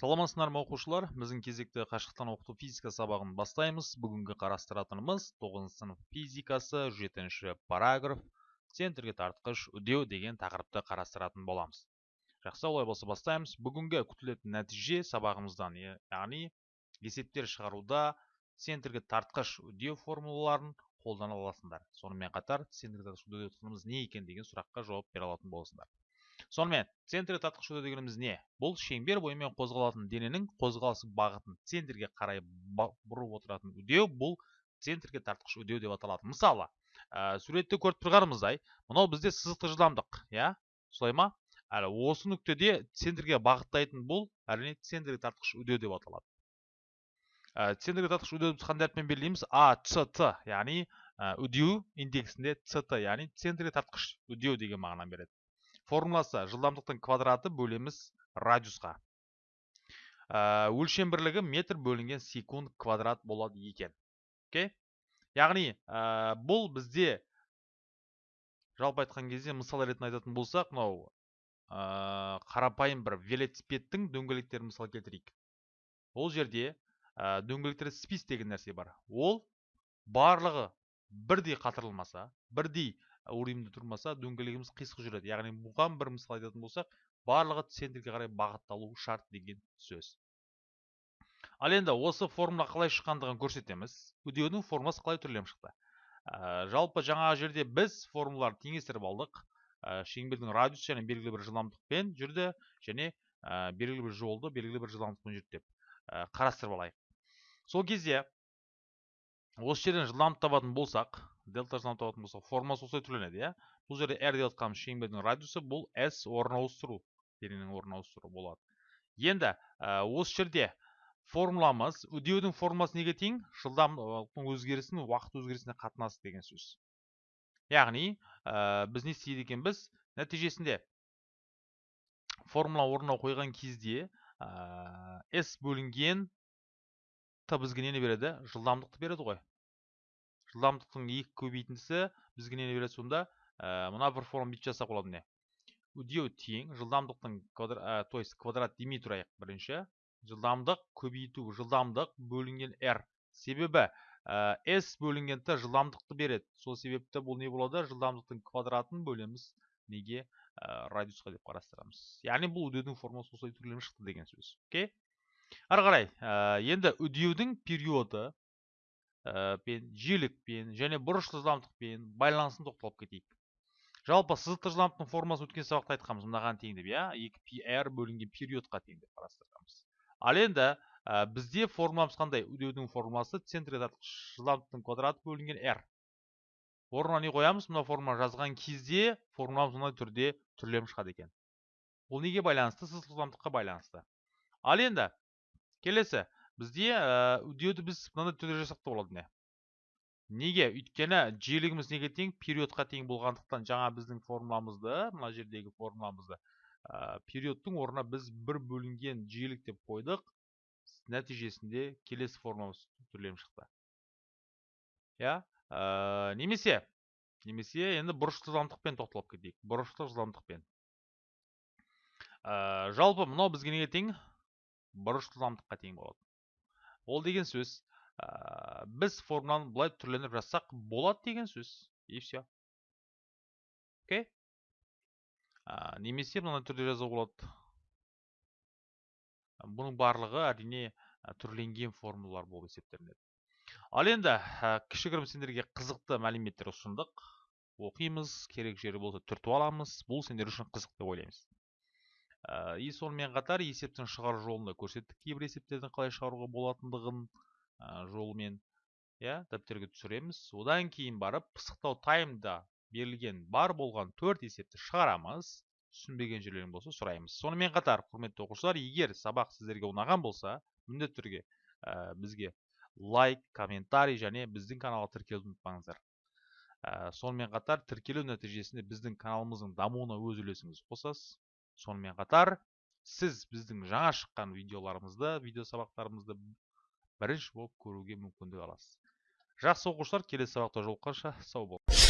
саламатсыздар ма оқушылар. Біздің кезекті қашықтан оқыту физика сабағын бастаймыз. Бүгінгі қарастыратынымыз 9 сынып физикасы жетінші параграф центрге тартқыш үдеу деген тақырыпты қарастыратын боламыз. Жақсы олай болса бастаймыз. Бүгінгі күтілетін нәтиже сабағымыздан яғни есептер шығаруда центрге тартқыш үдеу формулаларын қолдана аласыңдар. Сонымен қатар центрге тартқыш үдеу не екен деген сұраққа жауап бере алатын боласыңдар. Сонымен үдеу дегеніміз не? Бұл шеңбер бойымен қозғалатын дененің қозғалыс бағытын центрге қарай бұрып отыратын үдеу бұл центрге тартқыш үдеу деп аталады. Мысалы ә, суретте көріп тұрғанымыздай мынау бізде сызықты жылдамдық иә? Солай ма? Осы нүктеде центрге бағыттайтын бұл әрине центрге тартқыш үдеу деп аталады. Центрге тартқыш үдеуді қандай әріппен белгілейміз? А ц т яғни үдеу индексінде ц яғни центрге тартқыш үдеу деген мағынаны береді. Формуласы жылдамдықтың квадраты бөлеміз радиусқа. Ә, өлшем бірлігі метр бөлінген секунд квадрат болады екен. Окей? Яғни ә, бұл бізде жалпы айтқан кезде мысал ретінде айтатын болсақ мынау ә, қарапайым бір велосипедтің дөңгелектерін мысал келтірейік. Ол жерде дөңгелектерде спис деген нәрсе бар. Ол барлығы бірдей қатырылмаса бірдей уровеньде тұрмаса дөңгелегіміз қисық жүреді. Яғни бұған бір мысал айтатын болсақ барлығы центрге қарай бағытталуы шарт деген сөз. Ал енді осы формула қалай шыққандығын көрсетеміз. Үдеудің формуласы қалай түрленіп шықты? Ә, жалпы жаңағы жерде біз формулаларды теңестіріп алдық. Ә, шеңбердің радиусы және белгілі бір жылдамдықпен жүрді және ә, белгілі бір жолды белгілі бір жылдамдықпен жүрді деп ә, қарастырып алайық. Сол кезде осы жерден жылдамдық табатын болсақ дельта жылдамдық табатын болсақ формуласы осылай түрленеді иә? Бұл жерде r деп жатқанымыз шеңбердің радиусы бұл s орын ауыстыру дененің орын ауыстыру болады. Енді осы жерде формуламыз үдеудің формуласы неге тең? Жылдамдықтың өзгерісінің уақыт өзгерісіне қатынасы деген сөз. Яғни біз не істейді екенбіз? Нәтижесінде формула орнына қойған кезде s бөлінген т бізге нені береді? Жылдамдықты береді ғой. Жылдамдықтың екі көбейтіндісі бізге нені береді сонда? Ә, мына бір форма бүйтіп жасақ болады міне. Үдеу тең жылдамдықтың квадрат, ә, то есть квадрат демей тұрайық бірінші. Жылдамдық көбейту жылдамдық бөлінген r себебі ә, s бөлінген т жылдамдықты береді. Сол себепті бұл не болады? Жылдамдықтың квадратын бөлеміз. Неге? Ә, радиусқа деп қарастырамыз. Яғни бұл үдеудің формуласы осылай түрленіп шықты деген сөз. Окей? Ары қарай ә, енді үдеудің периоды. Пен жиілікпен және бұрышты жылдамдықпен байланысын тоқталып кетейік. Жалпы сызықты жылдамдықтың формуласын өткен сабақта айтқанбыз мынаған тең деп иә екі пи r бөлінген периодқа тең деп қарастырғанбыз. Ал енді ә, бізде формуламыз қандай? Үдеудің формуласы тартқыш жылдамдықтың квадраты бөлінген r орнына не қоямыз? Мына формуланы жазған кезде формуламыз мынандай түрде түрленіп шығады екен. Бұл неге байланысты? Сызықты жылдамдыққа байланысты. Ал енді келесі. Бізде үдеуді біз мынандай түрде та болады міне. Неге? Өйткені жиілігіміз неге тең? Периодқа тең болғандықтан жаңа біздің формуламызды мына жердегі формуламызды ә, периодтың орнына біз бір бөлінген жиілік деп қойдық. Нәтижесінде келесі формуламыз түрленіп шықты. Иә? Ә, немесе немесе енді бұрышты жылдамдықпен тоқталып кетейік. Бұрышты жылдамдықпен. Ә, жалпы мынау бізге неге тең? Бұрыш жылдамдыққа тең болады. Ол деген сөз ә, біз формуланы былай түрленіп жазсақ болады деген сөз и все окей? Немесе мынандай түрде жазуға болады. Бұның барлығы әрине түрленген формулалар болып есептелінеді. Ал енді ә, кішігірім сендерге қызықты мәліметтер ұсындық. Оқимыз керек жері болса түртіп аламыз. Бұл сендер үшін қызық деп ойлаймыз. И сонымен қатар есептің шығару жолын да көрсеттік кейбір есептердің қалай шығаруға болатындығын ә, жолымен. Иә дәптерге түсіреміз. Одан кейін барып пысықтау таймда берілген бар болған төрт есепті шығарамыз. Түсінбеген жерлерің болса сұраймыз. Сонымен қатар құрметті оқушылар егер сабақ сіздерге ұнаған болса міндетті түрде ә, бізге лайк комментарий және біздің каналға тіркелуді ұмытпаңыздар. Ә, сонымен қатар тіркелу нәтижесінде біздің каналымыздың дамуына өз үлесіңізді қосасыз. Сонымен қатар сіз біздің жаңа шыққан видеоларымызды видео сабақтарымызды бірінші болып көруге мүмкіндік аласыз. Жақсы оқушылар келесі сабақта жолыққанша сау болыңыз.